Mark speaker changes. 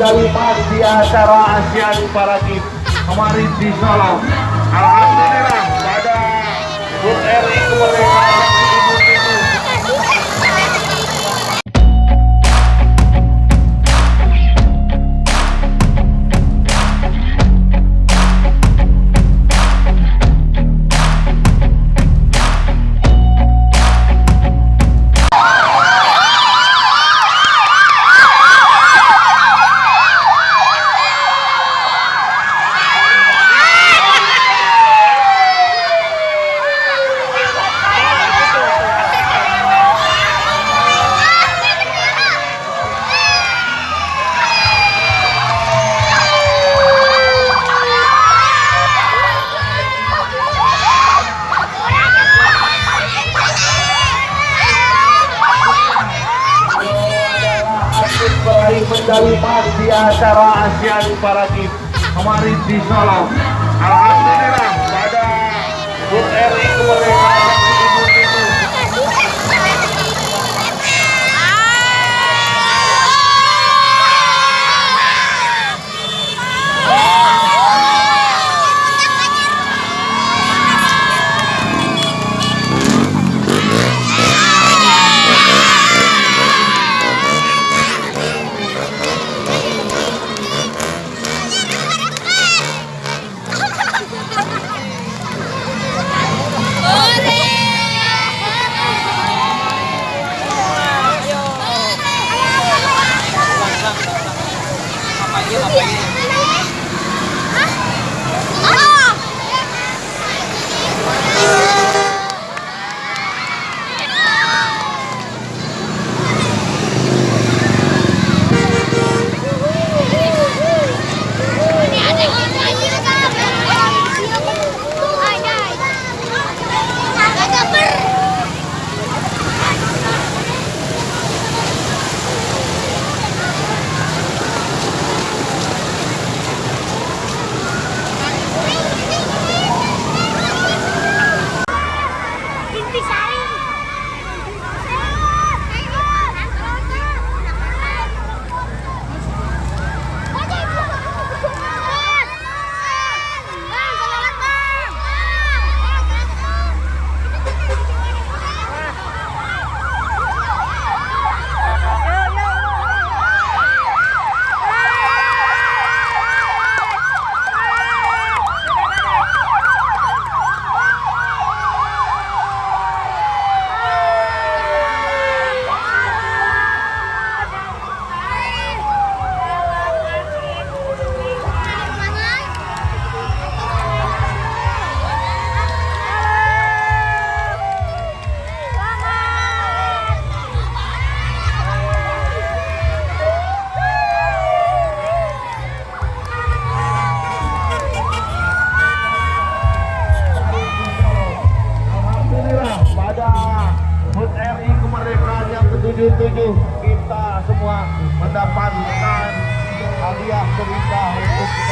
Speaker 1: emas di acara Asian Para Games kemarin di Solo. Alhamdulillah pada HUT RI kemerdekaan emas di acara Asian Para Games kemarin di Solo. Alhamdulillah RI kemerdekaan yang ke-77 kita semua mendapatkan hadiah cerita untuk